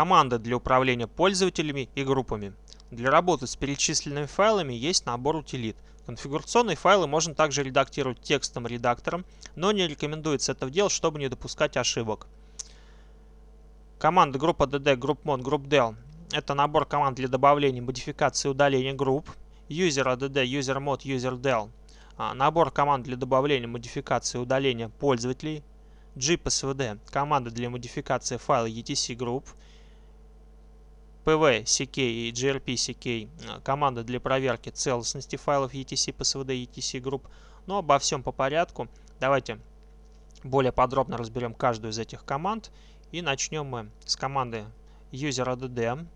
Команды для управления пользователями и группами. Для работы с перечисленными файлами есть набор утилит. Конфигурационные файлы можно также редактировать текстом редактором, но не рекомендуется это делать, чтобы не допускать ошибок. Команды группа DD, GroupMod, GroupDel – это набор команд для добавления, модификации и удаления групп. User ADD, UserMod, UserDel – набор команд для добавления, модификации и удаления пользователей. GPSVD – команды для модификации файла ETC групп. PV-CK и gRP-CK – команды для проверки целостности файлов ETC, PSVD ETC групп. Но обо всем по порядку. Давайте более подробно разберем каждую из этих команд. И начнем мы с команды UserADD.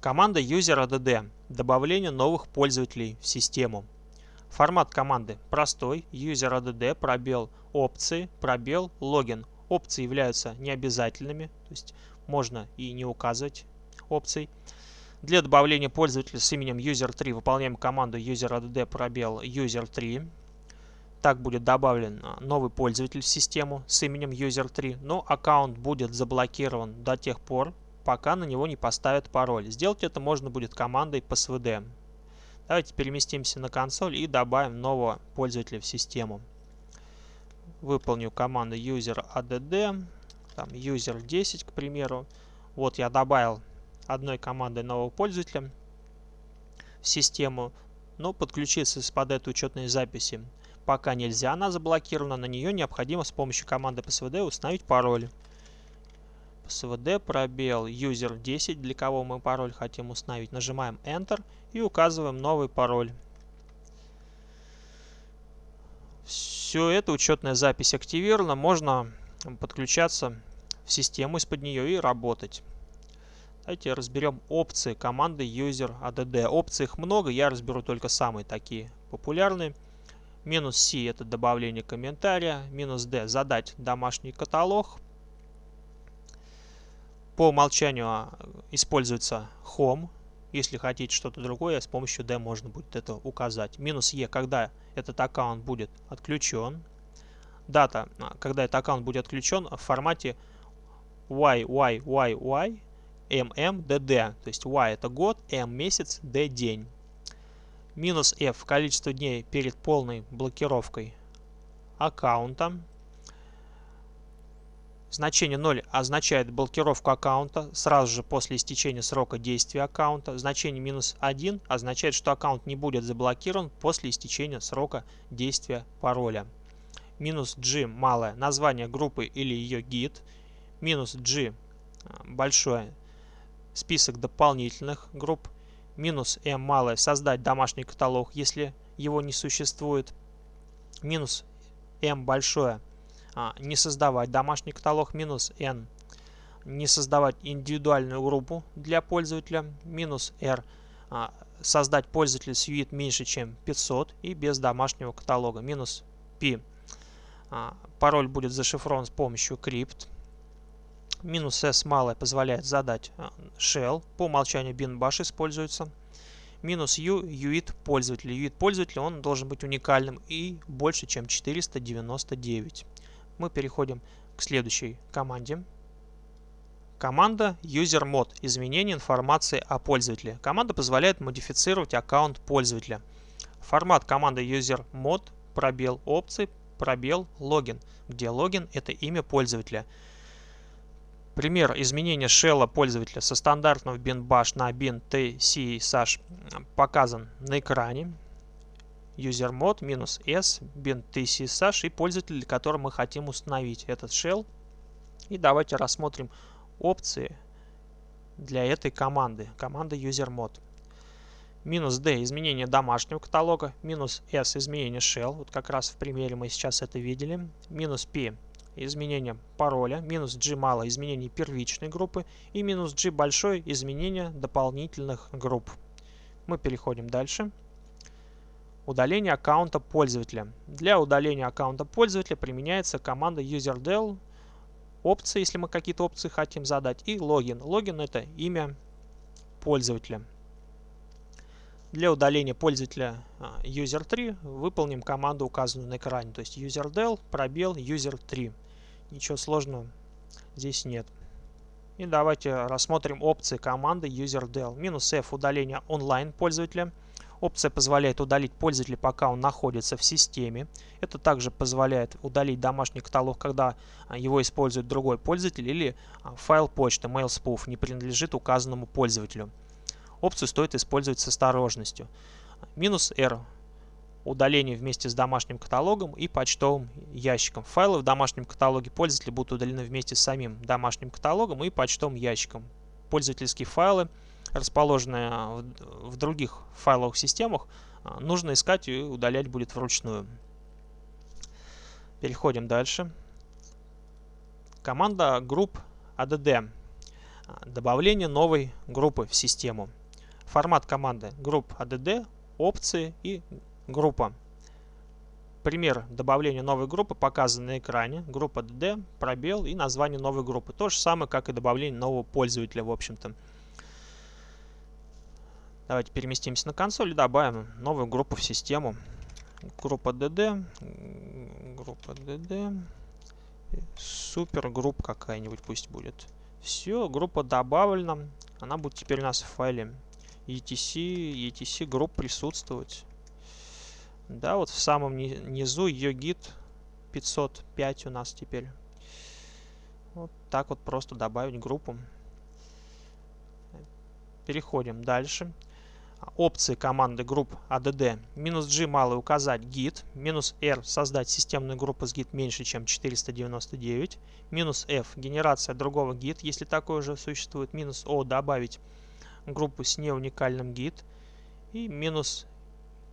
Команда UserADD – добавление новых пользователей в систему. Формат команды простой. UserADD, пробел опции, пробел логин. Опции являются необязательными, то есть можно и не указывать опций. Для добавления пользователя с именем user3 выполняем команду useradd пробел user3. Так будет добавлен новый пользователь в систему с именем user3, но аккаунт будет заблокирован до тех пор, пока на него не поставят пароль. Сделать это можно будет командой passwd. Давайте переместимся на консоль и добавим нового пользователя в систему. Выполню команду useradd, там user10, к примеру. Вот я добавил одной командой нового пользователя в систему, но подключиться под этой учетной записи пока нельзя, она заблокирована, на нее необходимо с помощью команды psvd установить пароль. psvd пробел user 10, для кого мы пароль хотим установить, нажимаем Enter и указываем новый пароль. Все это учетная запись активирована, можно подключаться в систему из-под нее и работать. Давайте разберем опции команды user add. Опций их много, я разберу только самые такие популярные. Минус C это добавление комментария. Минус D задать домашний каталог. По умолчанию а, используется Home. Если хотите что-то другое, с помощью D можно будет это указать. Минус E, когда этот аккаунт будет отключен. Дата, а, когда этот аккаунт будет отключен в формате YYYY MMDD. То есть Y это год, M месяц, D день. Минус F количество дней перед полной блокировкой аккаунта. Значение 0 означает блокировку аккаунта сразу же после истечения срока действия аккаунта. Значение минус 1 означает, что аккаунт не будет заблокирован после истечения срока действия пароля. Минус G малое название группы или ее гид. Минус G большое список дополнительных групп, минус m малое создать домашний каталог, если его не существует, минус m большое а, не создавать домашний каталог, минус n не создавать индивидуальную группу для пользователя, минус r а, создать пользователя с UID меньше, чем 500 и без домашнего каталога, минус p а, пароль будет зашифрован с помощью крипт, Минус S малое позволяет задать а, shell. По умолчанию bin bash используется. Минус U UID пользователя. UID пользователя он должен быть уникальным и больше, чем 499. Мы переходим к следующей команде. Команда usermod. Изменение информации о пользователе. Команда позволяет модифицировать аккаунт пользователя. Формат команды usermod пробел опции пробел логин, где логин это имя пользователя. Пример изменения шелла пользователя со стандартного bin bash на bin tcsash показан на экране. usermod минус s bin tcsash и пользователь, которого мы хотим установить этот shell. И давайте рассмотрим опции для этой команды, команды usermod. Минус d изменение домашнего каталога, минус s изменение shell, вот как раз в примере мы сейчас это видели, минус p изменение пароля, минус G мало изменение первичной группы и минус G большой изменение дополнительных групп. Мы переходим дальше. Удаление аккаунта пользователя. Для удаления аккаунта пользователя применяется команда userdel, опции, если мы какие-то опции хотим задать, и логин. Логин это имя пользователя. Для удаления пользователя а, user3 выполним команду, указанную на экране, то есть userdel пробел user3. Ничего сложного здесь нет. И давайте рассмотрим опции команды userdel. Минус F удаление онлайн пользователя. Опция позволяет удалить пользователя, пока он находится в системе. Это также позволяет удалить домашний каталог, когда а, его использует другой пользователь или а, файл почты MailSpoof не принадлежит указанному пользователю. Опцию стоит использовать с осторожностью. Минус R удаление вместе с домашним каталогом и почтовым ящиком. Файлы в домашнем каталоге пользователя будут удалены вместе с самим домашним каталогом и почтовым ящиком. Пользовательские файлы, расположенные в других файловых системах, а, нужно искать и удалять будет вручную. Переходим дальше. Команда групп ADD. А, добавление новой группы в систему. Формат команды групп ADD, опции и Группа. Пример добавления новой группы показан на экране. Группа DD, пробел и название новой группы. То же самое, как и добавление нового пользователя, в общем-то. Давайте переместимся на консоль и добавим новую группу в систему. Группа DD, группа DD, супер группа какая-нибудь пусть будет. Все, группа добавлена. Она будет теперь у нас в файле etc, etc групп присутствовать. Да, вот в самом низу гид 505 у нас теперь. Вот так вот просто добавить группу. Переходим дальше. Опции команды групп add. Минус G малый указать гид. Минус R создать системную группу с гид меньше, чем 499. Минус F генерация другого гид, если такое уже существует. Минус O добавить группу с неуникальным гид. И минус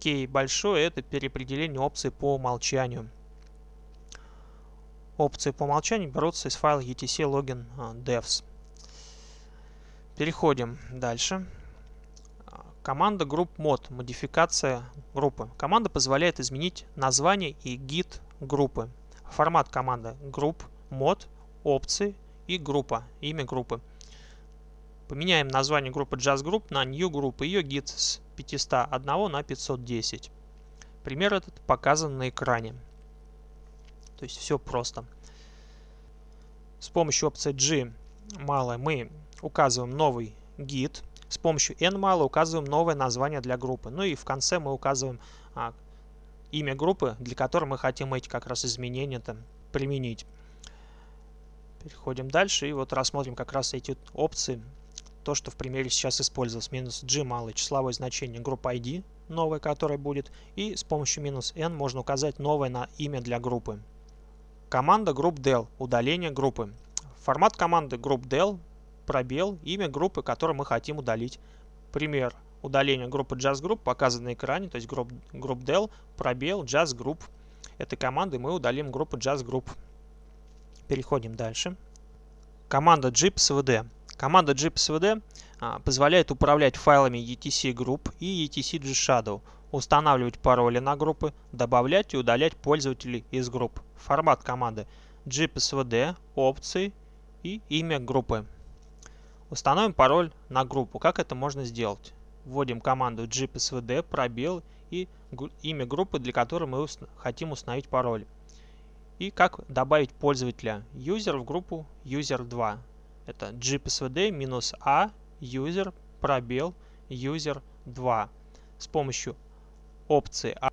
K большое это переопределение опции по умолчанию. Опции по умолчанию берутся из файла etc login а, devs. Переходим дальше. Команда group mod, модификация группы. Команда позволяет изменить название и гид группы. Формат команды group mod, опции и группа, имя группы. Поменяем название группы Just Group на New Group и ее гид с 501 на 510. Пример этот показан на экране. То есть все просто. С помощью опции G малое мы указываем новый гид. С помощью N мало указываем новое название для группы. Ну и в конце мы указываем а, имя группы, для которой мы хотим эти как раз изменения там применить. Переходим дальше и вот рассмотрим как раз эти опции то, что в примере сейчас использовалось. Минус g малое числовое значение группы ID, новое, которое будет. И с помощью минус n можно указать новое на имя для группы. Команда групп del, удаление группы. Формат команды групп del, пробел, имя группы, которую мы хотим удалить. Пример удаления группы Just Group показан на экране, то есть групп, групп del, пробел, Just Group. Этой командой мы удалим группу Just Group. Переходим дальше. Команда gpsvd. Команда gpsvd а, позволяет управлять файлами etc group и etc gshadow, устанавливать пароли на группы, добавлять и удалять пользователей из групп. Формат команды gpsvd, опции и имя группы. Установим пароль на группу. Как это можно сделать? Вводим команду gpsvd, пробел и имя группы, для которой мы хотим установить пароль. И как добавить пользователя user в группу user2. Это gpsvd a user пробел user 2. С помощью опции A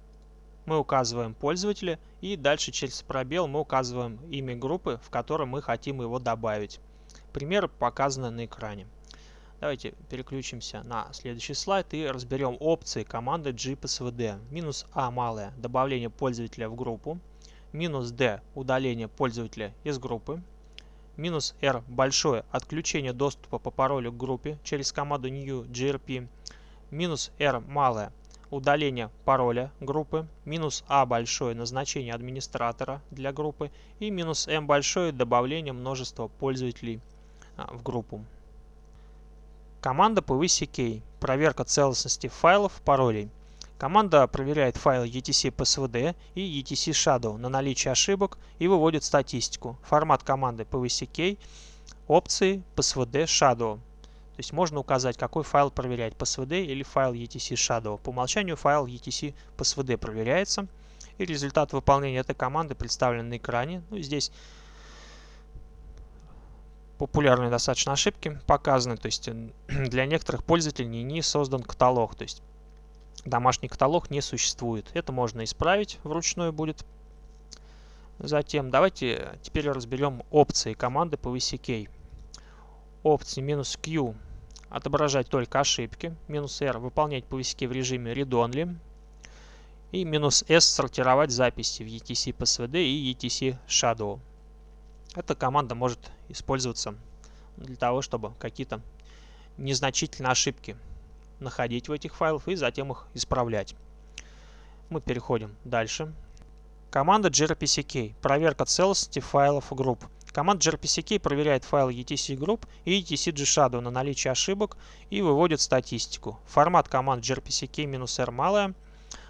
мы указываем пользователя и дальше через пробел мы указываем имя группы, в которой мы хотим его добавить. Пример показан на экране. Давайте переключимся на следующий слайд и разберем опции команды gpsvd. Минус a малое добавление пользователя в группу. Минус d удаление пользователя из группы минус R большое отключение доступа по паролю к группе через команду new grp, минус R малое удаление пароля группы, минус A большое назначение администратора для группы и минус M большое добавление множества пользователей а, в группу. Команда PVCK – проверка целостности файлов паролей. Команда проверяет файлы etc psvd и etc shadow на наличие ошибок и выводит статистику. Формат команды pvck, опции psvd shadow. То есть можно указать, какой файл проверять, psvd или файл etc shadow. По умолчанию файл etc psvd проверяется. И результат выполнения этой команды представлен на экране. Ну, здесь популярные достаточно ошибки показаны. То есть для некоторых пользователей не создан каталог. То есть домашний каталог не существует. Это можно исправить вручную будет. Затем давайте теперь разберем опции команды PVCK. Опции минус Q отображать только ошибки. Минус R выполнять PVCK в режиме read-only. И минус S сортировать записи в ETC PSVD и ETC Shadow. Эта команда может использоваться для того, чтобы какие-то незначительные ошибки находить в этих файлах и затем их исправлять. Мы переходим дальше. Команда grpck. Проверка целостности файлов групп. Команда grpck проверяет файлы etc group и etc gshadow на наличие ошибок и выводит статистику. Формат команд grpck-r малая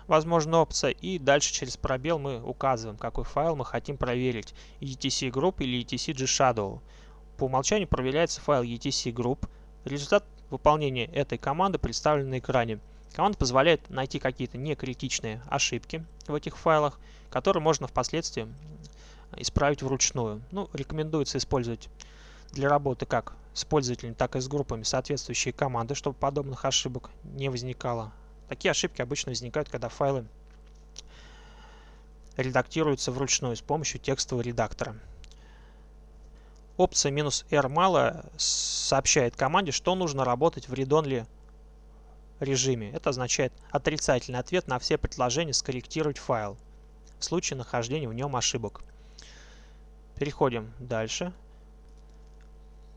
возможна опция и дальше через пробел мы указываем, какой файл мы хотим проверить, etc group или etc gshadow. По умолчанию проверяется файл etc group. Результат выполнения этой команды представлен на экране. Команда позволяет найти какие-то некритичные ошибки в этих файлах, которые можно впоследствии исправить вручную. Ну, рекомендуется использовать для работы как с пользователями, так и с группами соответствующие команды, чтобы подобных ошибок не возникало. Такие ошибки обычно возникают, когда файлы редактируются вручную с помощью текстового редактора. Опция "-r мало сообщает команде, что нужно работать в read-only режиме. Это означает отрицательный ответ на все предложения скорректировать файл в случае нахождения в нем ошибок. Переходим дальше.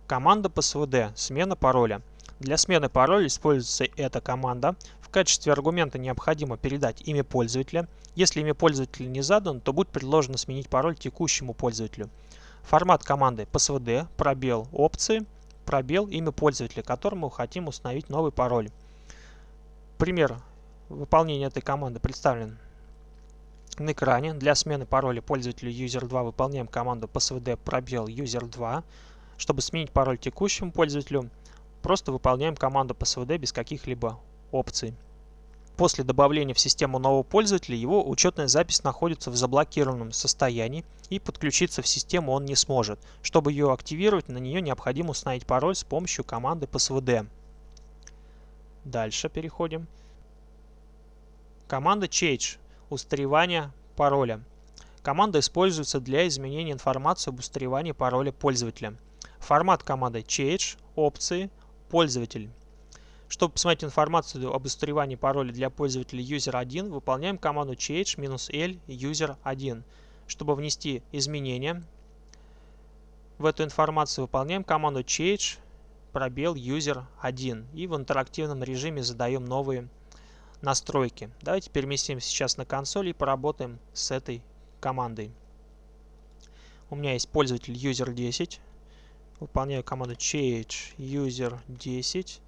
Команда PSVD. Смена пароля. Для смены пароля используется эта команда. В качестве аргумента необходимо передать имя пользователя. Если имя пользователя не задано, то будет предложено сменить пароль текущему пользователю. Формат команды PSVD, пробел опции, пробел имя пользователя, которому хотим установить новый пароль. Пример выполнения этой команды представлен на экране. Для смены пароля пользователю user2 выполняем команду psvd пробел user2. Чтобы сменить пароль текущему пользователю, просто выполняем команду psvd без каких-либо опций. После добавления в систему нового пользователя его учетная запись находится в заблокированном состоянии и подключиться в систему он не сможет. Чтобы ее активировать, на нее необходимо установить пароль с помощью команды psvd. Дальше переходим. Команда change устаревания пароля. Команда используется для изменения информации об устаревании пароля пользователя. Формат команды change, опции, пользователь. Чтобы посмотреть информацию об устаревании пароля для пользователя user1, выполняем команду change-l user1. Чтобы внести изменения в эту информацию, выполняем команду change пробел user1 и в интерактивном режиме задаем новые настройки. Давайте переместимся сейчас на консоль и поработаем с этой командой. У меня есть пользователь user10. Выполняю команду change user10.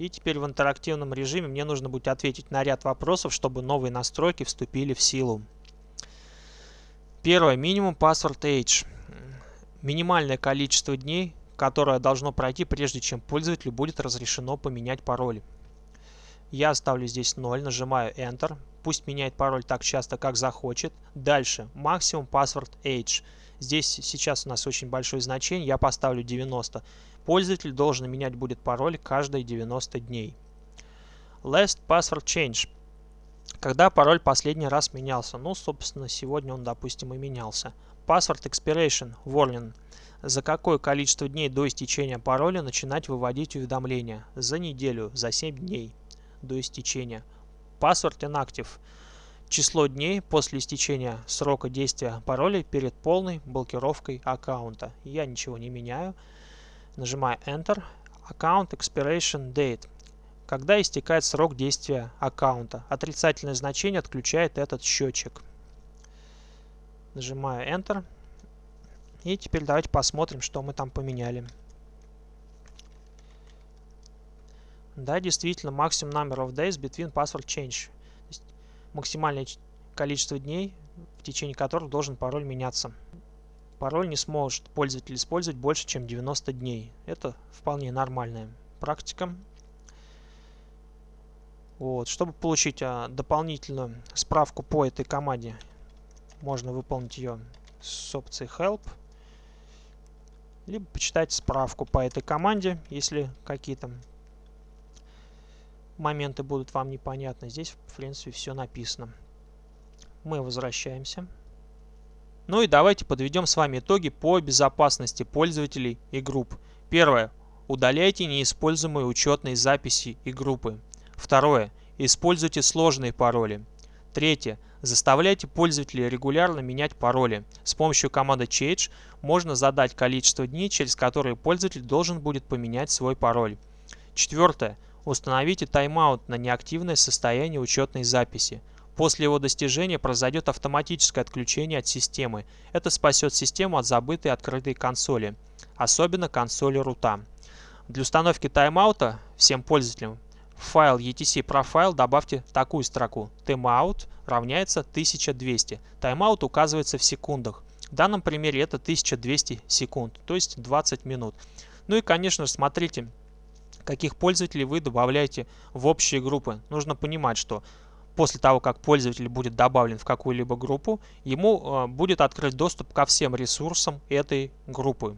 И теперь в интерактивном режиме мне нужно будет ответить на ряд вопросов, чтобы новые настройки вступили в силу. Первое. Минимум password age. Минимальное количество дней, которое должно пройти, прежде чем пользователю будет разрешено поменять пароль. Я ставлю здесь 0, нажимаю Enter. Пусть меняет пароль так часто, как захочет. Дальше. Максимум password age. Здесь сейчас у нас очень большое значение. Я поставлю 90. Пользователь должен менять будет пароль каждые 90 дней. Last password change. Когда пароль последний раз менялся? Ну, собственно, сегодня он, допустим, и менялся. Password expiration warning. За какое количество дней до истечения пароля начинать выводить уведомления? За неделю, за 7 дней до истечения. Password inactive. Число дней после истечения срока действия пароля перед полной блокировкой аккаунта. Я ничего не меняю. Нажимаю Enter. Account Expiration Date. Когда истекает срок действия аккаунта. Отрицательное значение отключает этот счетчик. Нажимаю Enter. И теперь давайте посмотрим, что мы там поменяли. Да, действительно, maximum number of days between password change. Максимальное количество дней, в течение которых должен пароль меняться. Пароль не сможет пользователь использовать больше, чем 90 дней. Это вполне нормальная практика. Вот. Чтобы получить а, дополнительную справку по этой команде, можно выполнить ее с опцией Help. либо почитайте справку по этой команде, если какие-то моменты будут вам непонятны. Здесь, в принципе, все написано. Мы возвращаемся. Ну и давайте подведем с вами итоги по безопасности пользователей и групп. Первое. Удаляйте неиспользуемые учетные записи и группы. Второе. Используйте сложные пароли. Третье. Заставляйте пользователей регулярно менять пароли. С помощью команды change можно задать количество дней, через которые пользователь должен будет поменять свой пароль. Четвертое. Установите тайм-аут на неактивное состояние учетной записи. После его достижения произойдет автоматическое отключение от системы. Это спасет систему от забытой открытой консоли, особенно консоли рута. Для установки тайм-аута всем пользователям в файл etc profile добавьте такую строку timeout равняется 1200. Тайм-аут указывается в секундах. В данном примере это 1200 секунд, то есть 20 минут. Ну и, конечно смотрите, каких пользователей вы добавляете в общие группы. Нужно понимать, что после того, как пользователь будет добавлен в какую-либо группу, ему э, будет открыт доступ ко всем ресурсам этой группы.